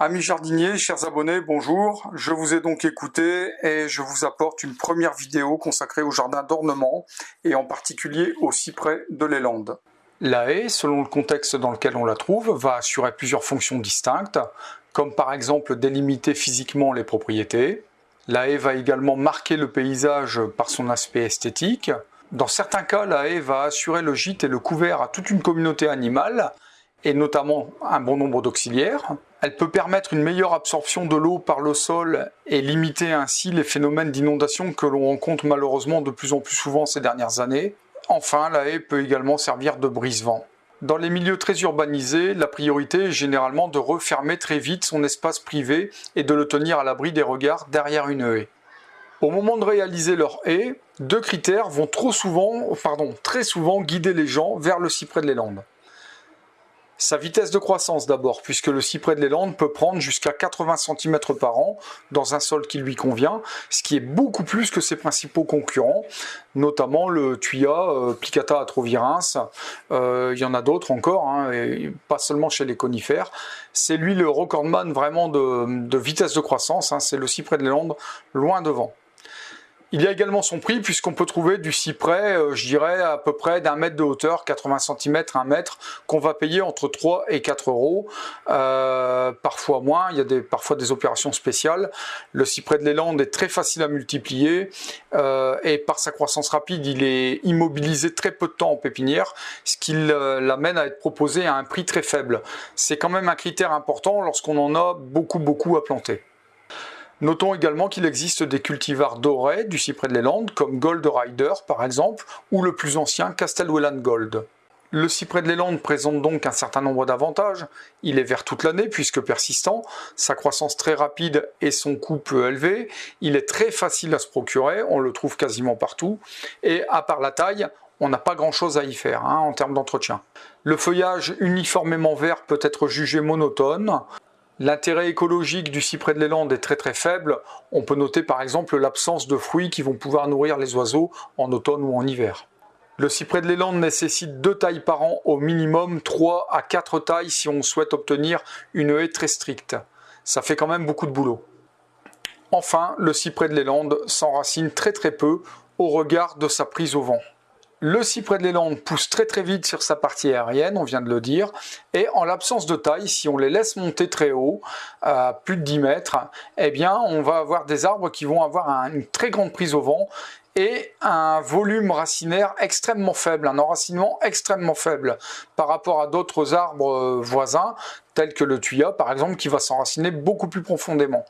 Amis jardiniers, chers abonnés, bonjour. Je vous ai donc écouté et je vous apporte une première vidéo consacrée au jardin d'ornement et en particulier au cyprès de l'élande. La haie, selon le contexte dans lequel on la trouve, va assurer plusieurs fonctions distinctes, comme par exemple délimiter physiquement les propriétés. La haie va également marquer le paysage par son aspect esthétique. Dans certains cas, la haie va assurer le gîte et le couvert à toute une communauté animale, et notamment un bon nombre d'auxiliaires. Elle peut permettre une meilleure absorption de l'eau par le sol et limiter ainsi les phénomènes d'inondation que l'on rencontre malheureusement de plus en plus souvent ces dernières années. Enfin, la haie peut également servir de brise-vent. Dans les milieux très urbanisés, la priorité est généralement de refermer très vite son espace privé et de le tenir à l'abri des regards derrière une haie. Au moment de réaliser leur haie, deux critères vont trop souvent, pardon, très souvent guider les gens vers le cyprès de l'élande. Sa vitesse de croissance d'abord, puisque le cyprès de l'élande peut prendre jusqu'à 80 cm par an dans un sol qui lui convient, ce qui est beaucoup plus que ses principaux concurrents, notamment le tuya, euh, Plicata atrovirens, euh, il y en a d'autres encore, hein, pas seulement chez les conifères. C'est lui le recordman vraiment de, vitesse de croissance, hein, c'est le cyprès de l'élande loin devant. Il y a également son prix puisqu'on peut trouver du cyprès, euh, je dirais à peu près d'un mètre de hauteur, 80 cm, 1 mètre, qu'on va payer entre 3 et 4 euros, euh, parfois moins, il y a parfois des opérations spéciales. Le cyprès de l'élande est très facile à multiplier euh, et par sa croissance rapide, il est immobilisé très peu de temps en pépinière, ce qui l'amène à être proposé à un prix très faible. C'est quand même un critère important lorsqu'on en a beaucoup beaucoup à planter. Notons également qu'il existe des cultivars dorés du cyprès de l'Élande, comme Gold Rider par exemple, ou le plus ancien Castelwellan Gold. Le cyprès de l'Élande présente donc un certain nombre d'avantages. Il est vert toute l'année puisque persistant, sa croissance très rapide et son coût peu élevé. Il est très facile à se procurer, on le trouve quasiment partout. Et à part la taille, on n'a pas grand chose à y faire hein, en termes d'entretien. Le feuillage uniformément vert peut être jugé monotone. L'intérêt écologique du cyprès de l'élande est très très faible. On peut noter par exemple l'absence de fruits qui vont pouvoir nourrir les oiseaux en automne ou en hiver. Le cyprès de l'élande nécessite deux tailles par an, au minimum 3 à 4 tailles si on souhaite obtenir une haie très stricte. Ça fait quand même beaucoup de boulot. Enfin, le cyprès de l'élande s'enracine très très peu au regard de sa prise au vent. Le cyprès de l'élande pousse très très vite sur sa partie aérienne, on vient de le dire, et en l'absence de taille, si on les laisse monter très haut, à plus de 10 mètres, eh bien on va avoir des arbres qui vont avoir une très grande prise au vent et un volume racinaire extrêmement faible, un enracinement extrêmement faible par rapport à d'autres arbres euh, voisins, tels que le tuya par exemple, qui va s'enraciner beaucoup plus profondément.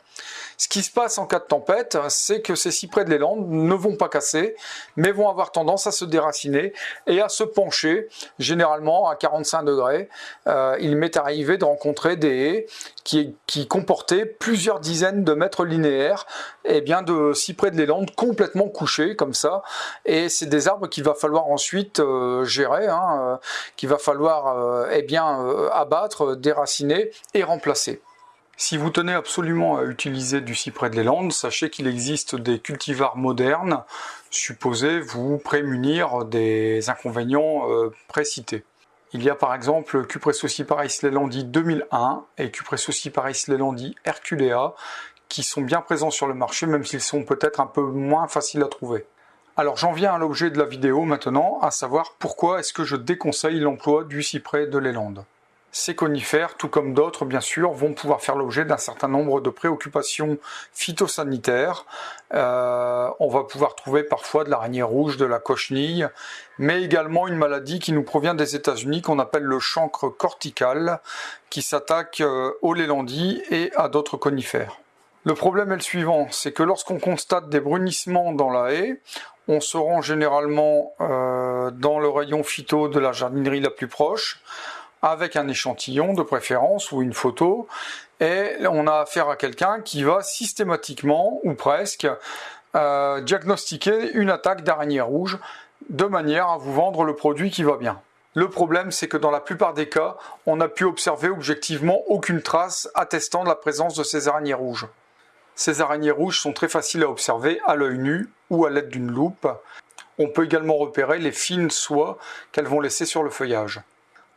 Ce qui se passe en cas de tempête, c'est que ces cyprès de l'élande ne vont pas casser, mais vont avoir tendance à se déraciner et à se pencher, généralement à 45 degrés. Euh, il m'est arrivé de rencontrer des haies qui, comportaient plusieurs dizaines de mètres linéaires et eh bien de cyprès de l'élande complètement couchés comme ça. Et c'est des arbres qu'il va falloir ensuite euh, gérer, hein, euh, qu'il va falloir eh bien abattre, déraciner et remplacer. Si vous tenez absolument à utiliser du cyprès de l'élande, sachez qu'il existe des cultivars modernes supposés vous prémunir des inconvénients euh, précités. Il y a par exemple Cupressocyparis lelandi 2001 et Cupressocyparis lelandi herculea qui sont bien présents sur le marché même s'ils sont peut-être un peu moins faciles à trouver. Alors j'en viens à l'objet de la vidéo maintenant, à savoir pourquoi est-ce que je déconseille l'emploi du cyprès de l'élande. Ces conifères, tout comme d'autres bien sûr, vont pouvoir faire l'objet d'un certain nombre de préoccupations phytosanitaires. Euh, on va pouvoir trouver parfois de l'araignée rouge, de la cochenille, mais également une maladie qui nous provient des États-Unis qu'on appelle le chancre cortical, qui s'attaque euh, aux lélandis et à d'autres conifères. Le problème est le suivant, c'est que lorsqu'on constate des brunissements dans la haie, on se rend généralement euh, dans le rayon phyto de la jardinerie la plus proche, avec un échantillon de préférence ou une photo et on a affaire à quelqu'un qui va systématiquement ou presque euh, diagnostiquer une attaque d'araignée rouge de manière à vous vendre le produit qui va bien. Le problème, c'est que dans la plupart des cas, on n'a pu observer objectivement aucune trace attestant de la présence de ces araignées rouges. Ces araignées rouges sont très faciles à observer à l'œil nu ou à l'aide d'une loupe. On peut également repérer les fines soies qu'elles vont laisser sur le feuillage.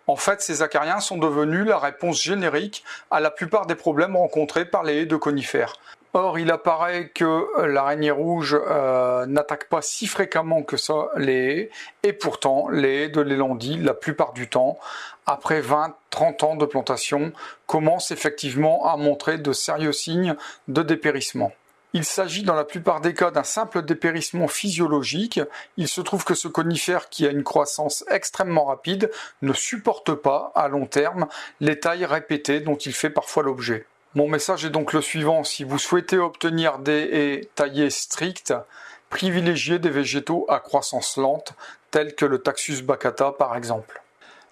En fait, ces acariens sont devenus la réponse générique à la plupart des problèmes rencontrés par les haies de conifères. Or, il apparaît que l'araignée rouge euh, n'attaque pas si fréquemment que ça les haies, et pourtant, les haies de l'élandie, la plupart du temps, après 20-30 ans de plantation, commencent effectivement à montrer de sérieux signes de dépérissement. Il s'agit dans la plupart des cas d'un simple dépérissement physiologique. Il se trouve que ce conifère qui a une croissance extrêmement rapide ne supporte pas à long terme les tailles répétées dont il fait parfois l'objet. Mon message est donc le suivant, si vous souhaitez obtenir des haies taillées strictes, privilégiez des végétaux à croissance lente, tels que le Taxus baccata par exemple.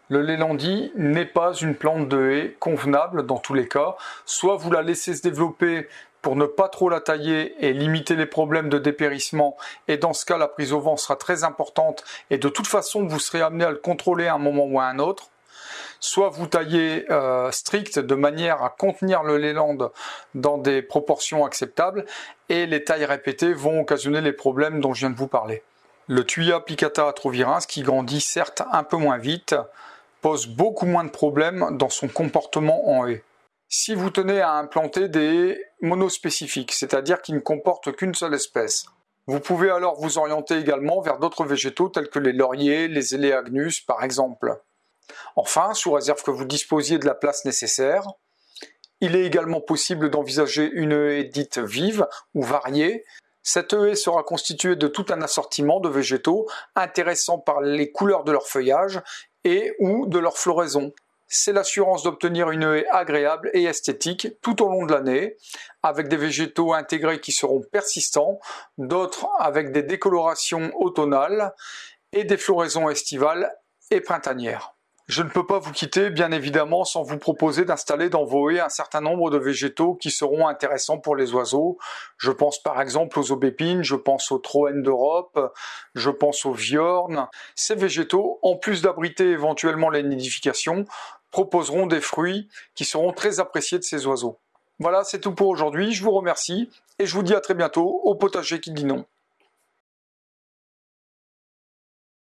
Le lélandi n'est pas une plante de haie convenable dans tous les cas. Soit vous la laissez se développer pour ne pas trop la tailler et limiter les problèmes de dépérissement. Et dans ce cas, la prise au vent sera très importante et de toute façon, vous serez amené à le contrôler à un moment ou à un autre. Soit vous taillez euh, strict de manière à contenir le léland dans des proportions acceptables et les tailles répétées vont occasionner les problèmes dont je viens de vous parler. Le Tuya plicata atrovirens, qui grandit certes un peu moins vite, pose beaucoup moins de problèmes dans son comportement en haie si vous tenez à implanter des monospécifiques, c'est-à-dire qui ne comportent qu'une seule espèce. Vous pouvez alors vous orienter également vers d'autres végétaux tels que les lauriers, les Eleagnus par exemple. Enfin, sous réserve que vous disposiez de la place nécessaire, il est également possible d'envisager une haie dite vive ou variée. Cette haie sera constituée de tout un assortiment de végétaux intéressants par les couleurs de leur feuillage et ou de leur floraison c'est l'assurance d'obtenir une haie agréable et esthétique tout au long de l'année, avec des végétaux intégrés qui seront persistants, d'autres avec des décolorations automnales et des floraisons estivales et printanières. Je ne peux pas vous quitter, bien évidemment, sans vous proposer d'installer dans vos haies un certain nombre de végétaux qui seront intéressants pour les oiseaux. Je pense par exemple aux aubépines, je pense aux troènes d'Europe, je pense aux viornes. Ces végétaux, en plus d'abriter éventuellement les nidifications, proposeront des fruits qui seront très appréciés de ces oiseaux. Voilà, c'est tout pour aujourd'hui. Je vous remercie et je vous dis à très bientôt au potager qui dit non.